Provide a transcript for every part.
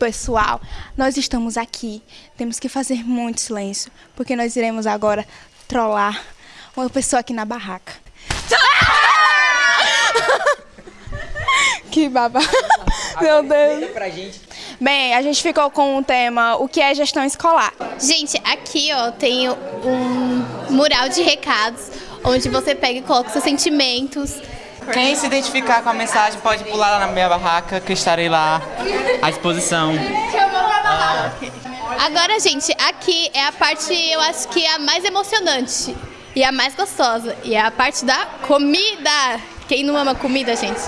pessoal, nós estamos aqui. Temos que fazer muito silêncio, porque nós iremos agora trollar uma pessoa aqui na barraca. que baba. Meu Deus. Bem, a gente ficou com o tema O que é gestão escolar? Gente, aqui ó, tem um mural de recados, onde você pega e coloca seus sentimentos, Quem se identificar com a mensagem pode pular lá na minha barraca, que eu estarei lá à disposição. Agora, gente, aqui é a parte, eu acho que é a mais emocionante e a mais gostosa. E é a parte da comida. Quem não ama comida, gente?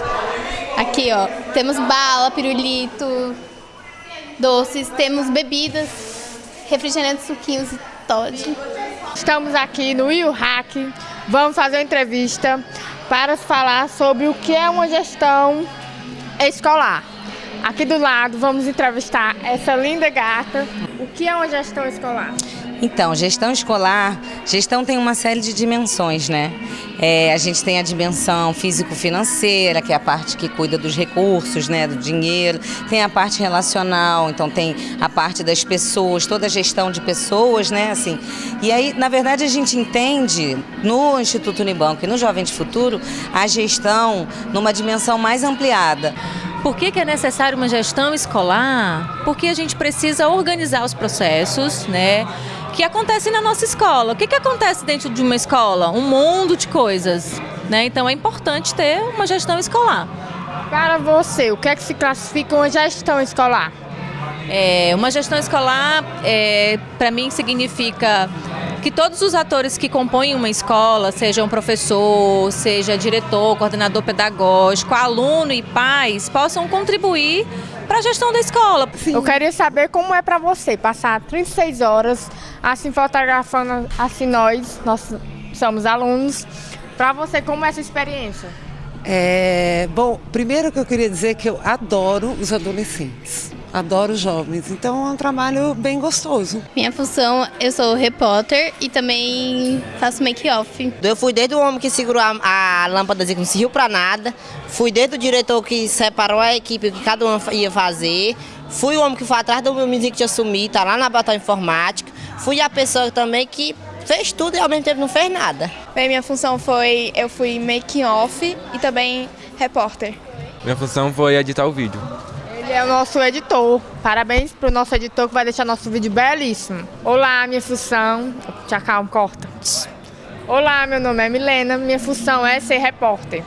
Aqui, ó, temos bala, pirulito, doces, temos bebidas, refrigerantes, suquinhos e Todd. Estamos aqui no Rio Hack, vamos fazer uma entrevista para falar sobre o que é uma gestão escolar. Aqui do lado vamos entrevistar essa linda gata. O que é uma gestão escolar? Então, gestão escolar, gestão tem uma série de dimensões, né? É, a gente tem a dimensão físico-financeira, que é a parte que cuida dos recursos, né, do dinheiro. Tem a parte relacional, então tem a parte das pessoas, toda a gestão de pessoas, né, assim. E aí, na verdade, a gente entende no Instituto Unibanco e no Jovem de Futuro a gestão numa dimensão mais ampliada. Por que, que, é necessário uma gestão escolar? Porque a gente precisa organizar os processos, né? Que acontecem na nossa escola. O que, que acontece dentro de uma escola? Um mundo de coisas, né? Então é importante ter uma gestão escolar. Para você, o que é que se classifica uma gestão escolar? É, uma gestão escolar, é, para mim, significa que todos os atores que compõem uma escola, seja um professor, seja diretor, coordenador pedagógico, aluno e pais, possam contribuir para a gestão da escola. Sim. Eu queria saber como é para você passar 36 horas assim fotografando assim nós, nós somos alunos, para você como é essa experiência? É, bom, primeiro que eu queria dizer que eu adoro os adolescentes adoro jovens, então é um trabalho bem gostoso. Minha função, eu sou repórter e também faço make-off. Eu fui desde o homem que segurou a, a lâmpada que não serviu para nada, fui desde o diretor que separou a equipe que cada um ia fazer, fui o homem que foi atrás do meu menino que tinha sumido, tá lá na batalha informática, fui a pessoa também que fez tudo e ao mesmo tempo não fez nada. Bem, minha função foi, eu fui making-off e também repórter. Minha função foi editar o vídeo. Ele é o nosso editor. Parabéns para o nosso editor que vai deixar nosso vídeo belíssimo. Olá, minha função... Tchau, calma, corta. Olá, meu nome é Milena, minha função é ser repórter.